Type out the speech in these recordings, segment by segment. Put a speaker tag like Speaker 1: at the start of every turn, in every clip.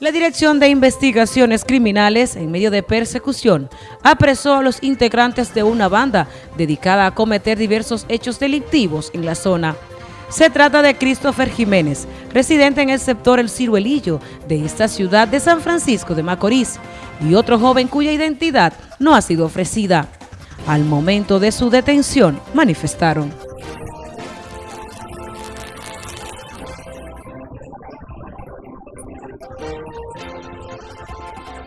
Speaker 1: La Dirección de Investigaciones Criminales, en medio de persecución, apresó a los integrantes de una banda dedicada a cometer diversos hechos delictivos en la zona. Se trata de Christopher Jiménez, residente en el sector El Ciruelillo de esta ciudad de San Francisco de Macorís, y otro joven cuya identidad no ha sido ofrecida. Al momento de su detención, manifestaron. Thank you.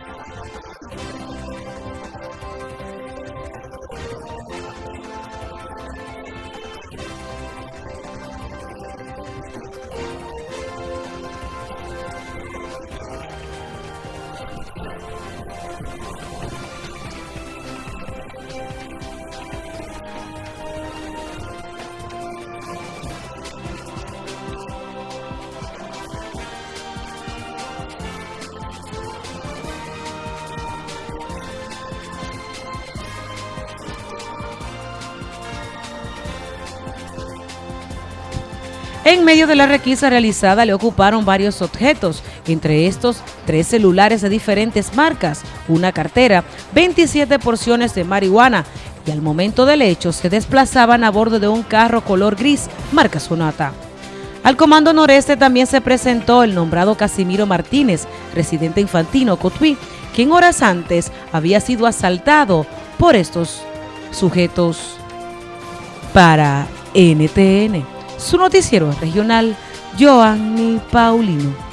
Speaker 1: En medio de la requisa realizada le ocuparon varios objetos, entre estos tres celulares de diferentes marcas, una cartera, 27 porciones de marihuana y al momento del hecho se desplazaban a bordo de un carro color gris, marca Sonata. Al Comando Noreste también se presentó el nombrado Casimiro Martínez, residente infantino Cotuí, quien horas antes había sido asaltado por estos sujetos para NTN su noticiero regional, Joanny Paulino.